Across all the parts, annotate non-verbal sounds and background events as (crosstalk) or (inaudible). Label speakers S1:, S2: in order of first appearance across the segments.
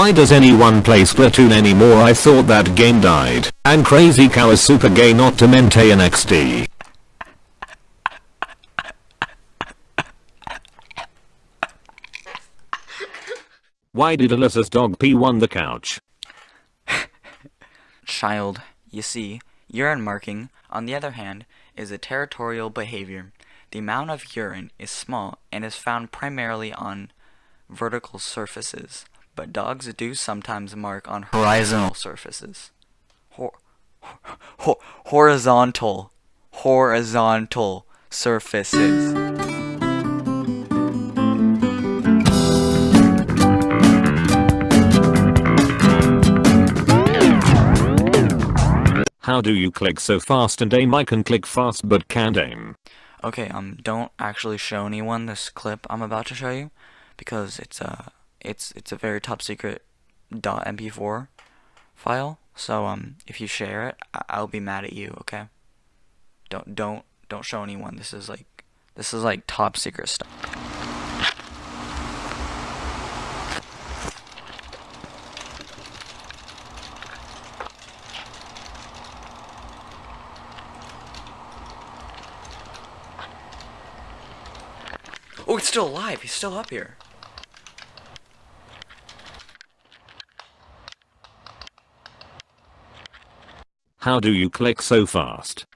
S1: Why does anyone play Splatoon anymore I thought that game died. And Crazy Cow is super gay not to maintain XD. Why did Alyssa's dog pee on the couch? (laughs)
S2: Child, you see, urine marking, on the other hand, is a territorial behavior. The amount of urine is small and is found primarily on vertical surfaces, but dogs do sometimes mark on horizontal surfaces. Hor hor horizontal, horizontal surfaces.
S1: How do you click so fast and aim I can click fast but can't aim?
S2: Okay, um, don't actually show anyone this clip I'm about to show you, because it's a, it's, it's a very top secret .mp4 file, so, um, if you share it, I I'll be mad at you, okay? Don't, don't, don't show anyone, this is like, this is like top secret stuff. Oh, he's still alive. He's still up here.
S1: How do you click so fast?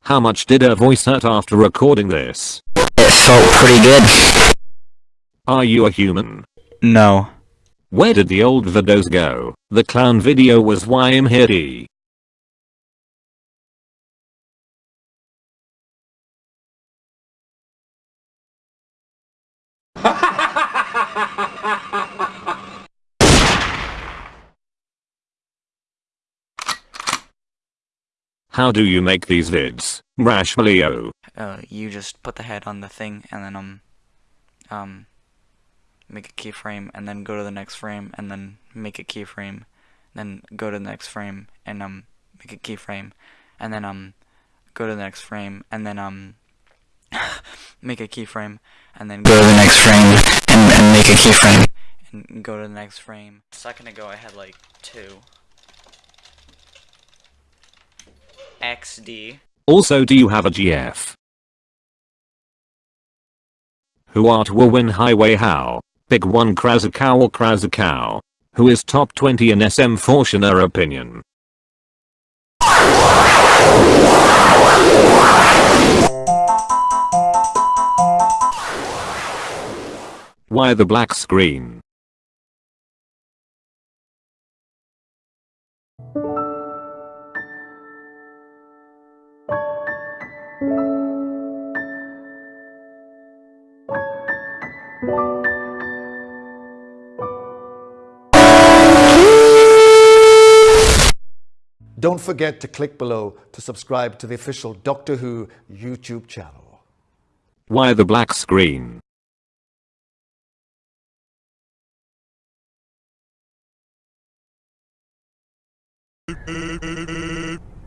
S1: How much did her voice hurt after recording this?
S2: It felt pretty good.
S1: Are you a human?
S2: No.
S1: Where did the old videos go? The clown video was why I'm here. (laughs) How do you make these vids, Rashmalio?
S2: Uh, you just put the head on the thing and then, um, um, make a keyframe and then go to the next frame and then make a keyframe. Then go to the next frame and, um, make a keyframe. And then, um, go to the next frame and then, um, (laughs) make a keyframe and then go to the next frame and, and make a keyframe and go to the next frame. A second ago I had like two. XD.
S1: Also do you have a GF? Who art will win highway how? Big one Krasakow or Krasakow. Who is top 20 in SM4 in opinion? Why the black screen?
S3: Don't forget to click below to subscribe to the official Doctor Who YouTube channel.
S1: Why the black screen?